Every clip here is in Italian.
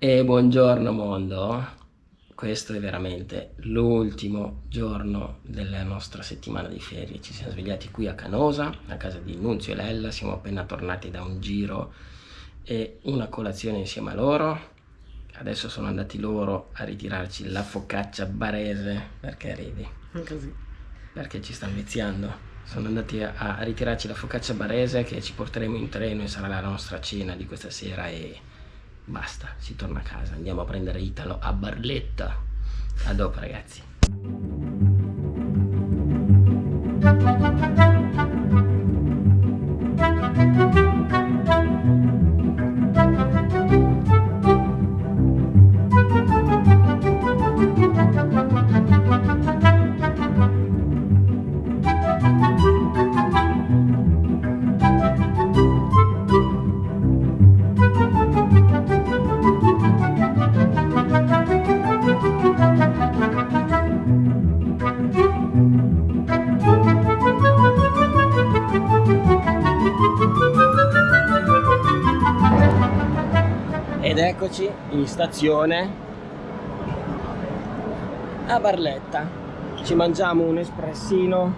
E buongiorno mondo, questo è veramente l'ultimo giorno della nostra settimana di ferie, ci siamo svegliati qui a Canosa, a casa di Nunzio e Lella, siamo appena tornati da un giro e una colazione insieme a loro, adesso sono andati loro a ritirarci la focaccia barese, perché ridi? Così. Perché ci stanno viziando, sono andati a, a ritirarci la focaccia barese che ci porteremo in treno e sarà la nostra cena di questa sera e Basta, si torna a casa, andiamo a prendere Italo a Barletta. A dopo ragazzi. Ed eccoci in stazione a Barletta. Ci mangiamo un espressino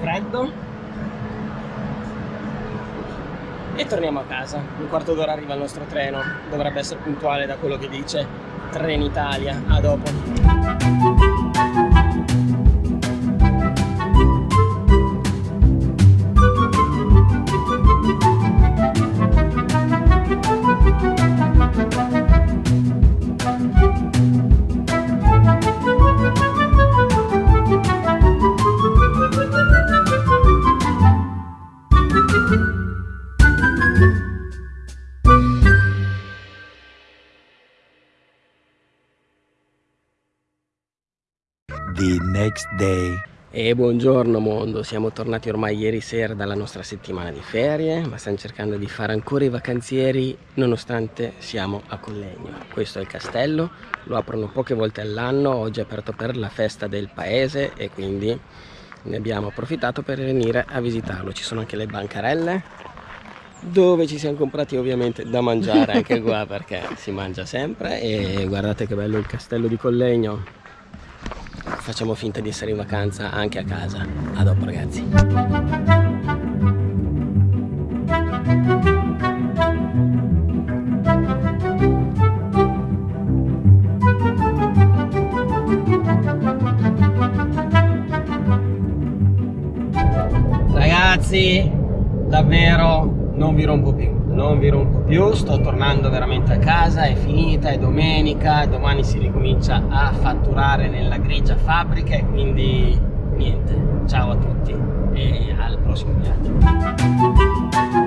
freddo e torniamo a casa. Un quarto d'ora arriva il nostro treno. Dovrebbe essere puntuale da quello che dice Trenitalia. A dopo. The next day. E buongiorno mondo, siamo tornati ormai ieri sera dalla nostra settimana di ferie, ma stiamo cercando di fare ancora i vacanzieri nonostante siamo a Collegno. Questo è il castello, lo aprono poche volte all'anno, oggi è aperto per la festa del paese e quindi ne abbiamo approfittato per venire a visitarlo. Ci sono anche le bancarelle dove ci siamo comprati ovviamente da mangiare anche qua perché si mangia sempre e guardate che bello il castello di Collegno facciamo finta di essere in vacanza anche a casa. A dopo ragazzi. Ragazzi, davvero non vi rompo più non vi rompo più, sto tornando veramente a casa, è finita, è domenica, domani si ricomincia a fatturare nella grigia fabbrica e quindi niente, ciao a tutti e al prossimo viaggio.